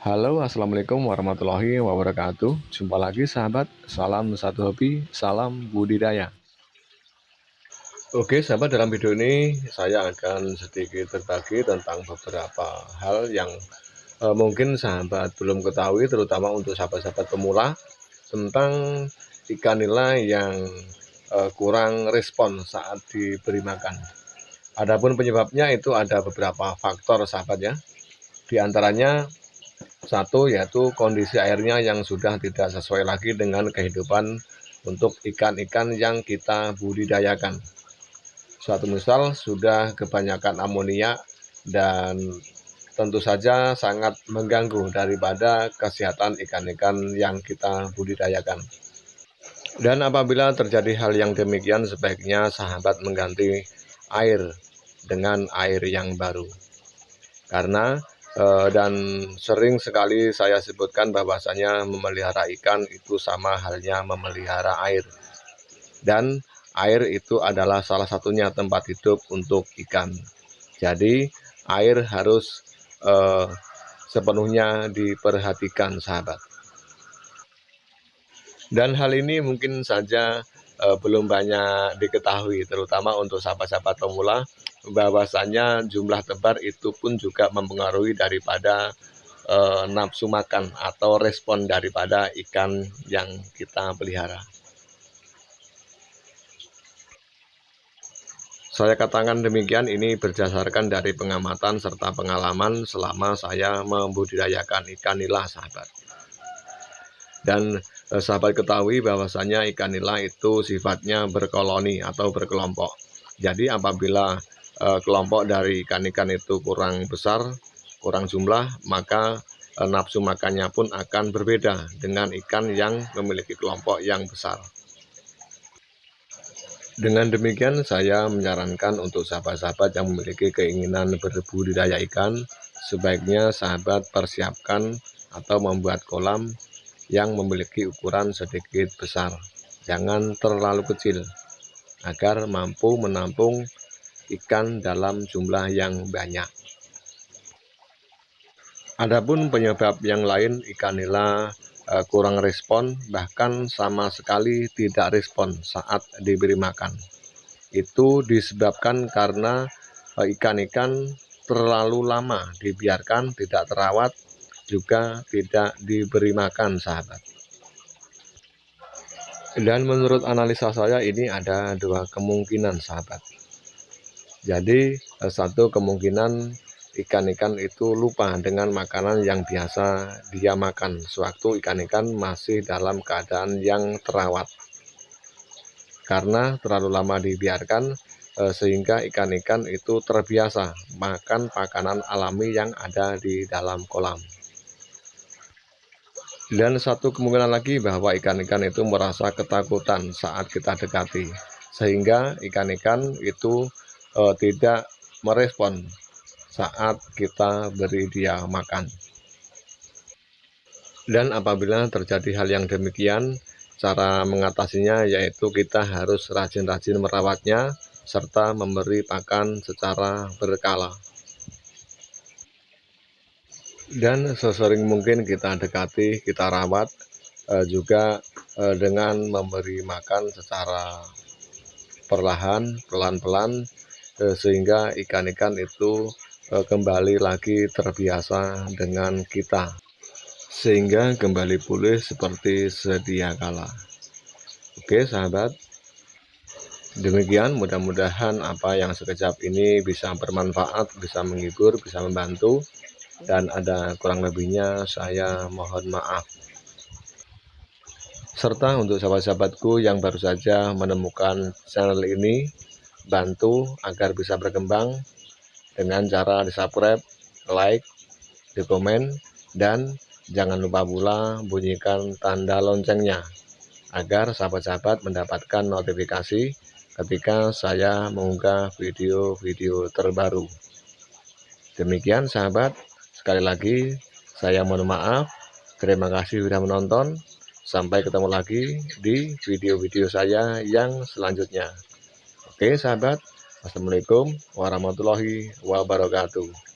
Halo assalamualaikum warahmatullahi wabarakatuh. Jumpa lagi sahabat. Salam satu hobi Salam budidaya. Oke sahabat dalam video ini Saya akan sedikit berbagi tentang beberapa hal yang eh, Mungkin sahabat belum ketahui Terutama untuk sahabat-sahabat pemula Tentang ikan nila yang eh, kurang respon saat diberi makan. Adapun penyebabnya itu ada beberapa faktor sahabat ya. Di antaranya satu yaitu kondisi airnya yang sudah tidak sesuai lagi dengan kehidupan untuk ikan-ikan yang kita budidayakan. Suatu misal sudah kebanyakan amonia dan tentu saja sangat mengganggu daripada kesehatan ikan-ikan yang kita budidayakan. Dan apabila terjadi hal yang demikian sebaiknya sahabat mengganti air dengan air yang baru. Karena dan sering sekali saya sebutkan bahwasanya memelihara ikan itu sama halnya memelihara air. Dan air itu adalah salah satunya tempat hidup untuk ikan. Jadi air harus uh, sepenuhnya diperhatikan sahabat. Dan hal ini mungkin saja uh, belum banyak diketahui terutama untuk sahabat-sahabat pemula bahwasanya jumlah tebar itu pun juga mempengaruhi daripada e, nafsu makan atau respon daripada ikan yang kita pelihara. Saya katakan demikian ini berdasarkan dari pengamatan serta pengalaman selama saya membudidayakan ikan nila sahabat. Dan eh, sahabat ketahui bahwasanya ikan nila itu sifatnya berkoloni atau berkelompok. Jadi apabila Eh, kelompok dari ikan-ikan itu kurang besar, kurang jumlah, maka eh, nafsu makannya pun akan berbeda dengan ikan yang memiliki kelompok yang besar. Dengan demikian saya menyarankan untuk sahabat-sahabat yang memiliki keinginan berbudidaya ikan, sebaiknya sahabat persiapkan atau membuat kolam yang memiliki ukuran sedikit besar. Jangan terlalu kecil, agar mampu menampung ikan dalam jumlah yang banyak. Adapun penyebab yang lain ikan nila uh, kurang respon bahkan sama sekali tidak respon saat diberi makan. Itu disebabkan karena uh, ikan-ikan terlalu lama dibiarkan tidak terawat juga tidak diberi makan sahabat. Dan menurut analisa saya ini ada dua kemungkinan sahabat. Jadi eh, satu kemungkinan ikan-ikan itu lupa dengan makanan yang biasa dia makan sewaktu ikan-ikan masih dalam keadaan yang terawat. Karena terlalu lama dibiarkan eh, sehingga ikan-ikan itu terbiasa makan makanan alami yang ada di dalam kolam. Dan satu kemungkinan lagi bahwa ikan-ikan itu merasa ketakutan saat kita dekati, sehingga ikan-ikan itu uh, tidak merespon saat kita beri dia makan. Dan apabila terjadi hal yang demikian, cara mengatasinya yaitu kita harus rajin-rajin merawatnya serta memberi pakan secara berkala. Dan sesering mungkin kita dekati, kita rawat eh, juga eh, dengan memberi makan secara perlahan, pelan-pelan Eh, sehingga ikan-ikan itu eh, kembali lagi terbiasa dengan kita. Sehingga kembali pulih seperti sedia kala. Oke sahabat. Demikian mudah-mudahan apa yang sekejap ini bisa bermanfaat bisa menghibur bisa membantu dan ada kurang lebihnya saya mohon maaf serta untuk sahabat-sahabatku yang baru saja menemukan channel ini bantu agar bisa berkembang dengan cara di subscribe, like, di komen, dan jangan lupa pula bunyikan tanda loncengnya agar sahabat-sahabat mendapatkan notifikasi ketika saya mengunggah video-video terbaru. Demikian sahabat, sekali lagi saya mohon maaf, terima kasih sudah menonton, sampai ketemu lagi di video-video saya yang selanjutnya. Oke sahabat, Assalamualaikum warahmatullahi wabarakatuh.